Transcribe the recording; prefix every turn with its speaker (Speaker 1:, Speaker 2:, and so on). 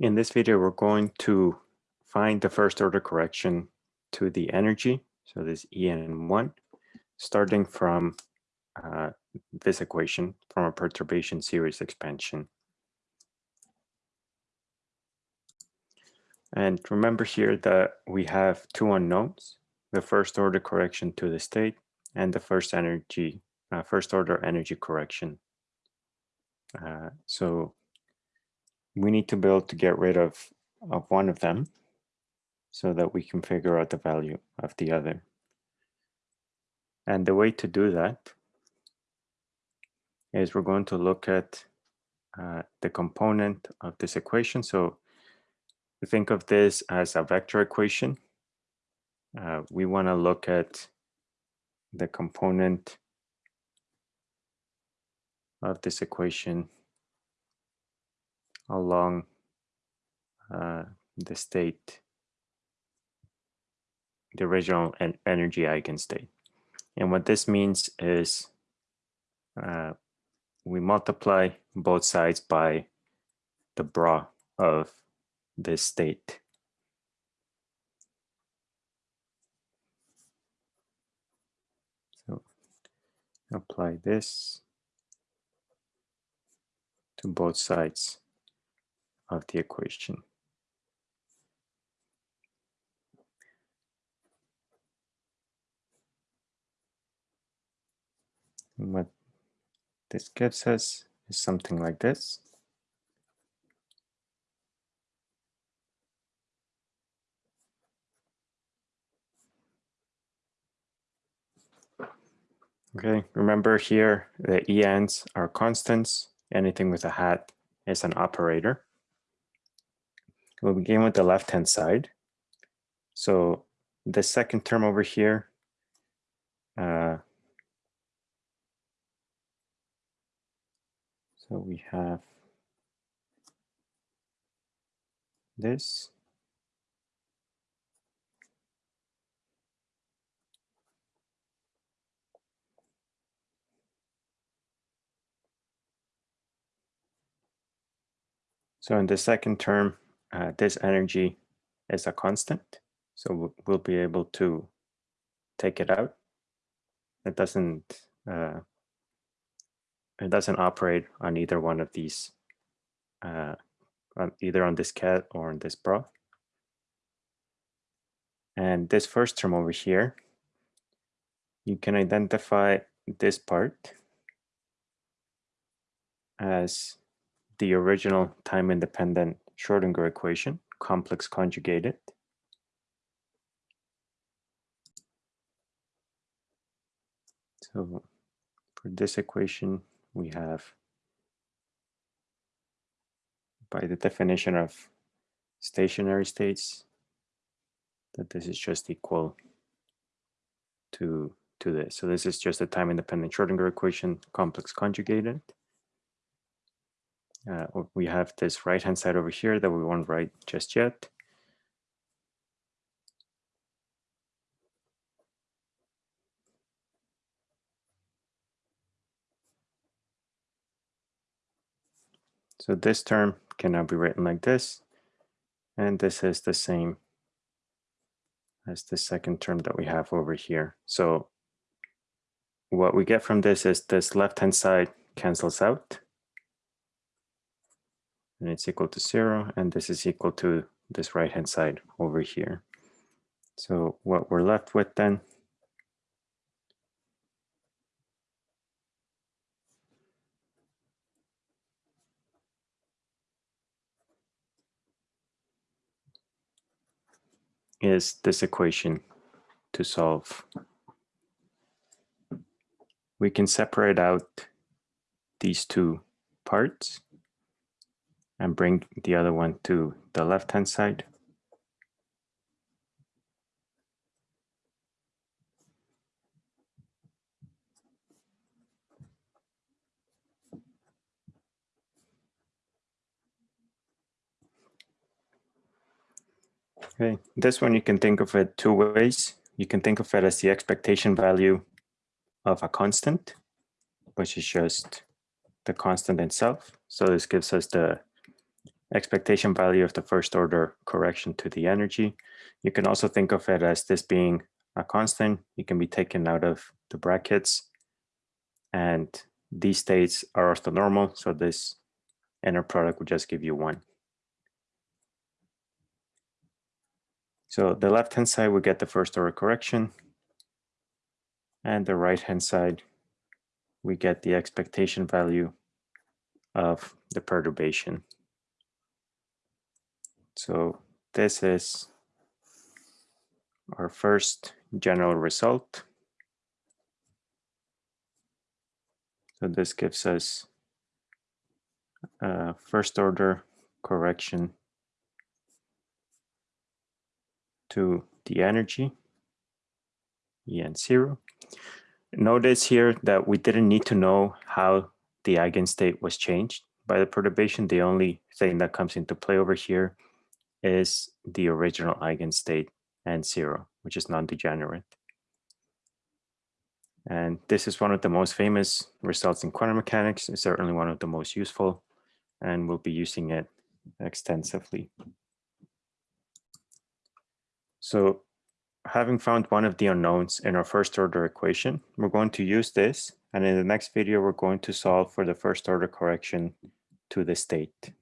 Speaker 1: In this video, we're going to find the first order correction to the energy. So this EN1, starting from uh, this equation from a perturbation series expansion. And remember here that we have two unknowns, the first order correction to the state and the first energy, uh, first order energy correction. Uh, so we need to able to get rid of, of one of them so that we can figure out the value of the other. And the way to do that is we're going to look at uh, the component of this equation. So think of this as a vector equation. Uh, we want to look at the component of this equation along uh, the state, the original en energy eigenstate. And what this means is uh, we multiply both sides by the bra of this state. So apply this to both sides of the equation. And what this gives us is something like this. Okay, remember here the ENs are constants. Anything with a hat is an operator. We'll begin with the left-hand side. So the second term over here, uh, so we have this. So in the second term, uh, this energy is a constant. So we'll be able to take it out. It doesn't uh, it doesn't operate on either one of these, uh, on either on this ket or on this bra. And this first term over here, you can identify this part as the original time independent Schrodinger equation, complex conjugated. So for this equation, we have, by the definition of stationary states, that this is just equal to, to this. So this is just a time independent Schrodinger equation, complex conjugated uh, we have this right hand side over here that we won't write just yet. So this term can now be written like this. And this is the same as the second term that we have over here. So what we get from this is this left-hand side cancels out and it's equal to zero, and this is equal to this right-hand side over here. So what we're left with then is this equation to solve. We can separate out these two parts and bring the other one to the left-hand side. Okay, this one you can think of it two ways. You can think of it as the expectation value of a constant, which is just the constant itself. So this gives us the expectation value of the first order correction to the energy. You can also think of it as this being a constant. It can be taken out of the brackets and these states are orthonormal. So this inner product will just give you one. So the left-hand side, we get the first order correction. And the right-hand side, we get the expectation value of the perturbation. So this is our first general result. So this gives us a first order correction to the energy, En zero. Notice here that we didn't need to know how the eigenstate was changed by the perturbation. The only thing that comes into play over here is the original eigenstate and zero, which is non-degenerate. And this is one of the most famous results in quantum mechanics. It's certainly one of the most useful, and we'll be using it extensively. So having found one of the unknowns in our first order equation, we're going to use this. And in the next video, we're going to solve for the first order correction to the state.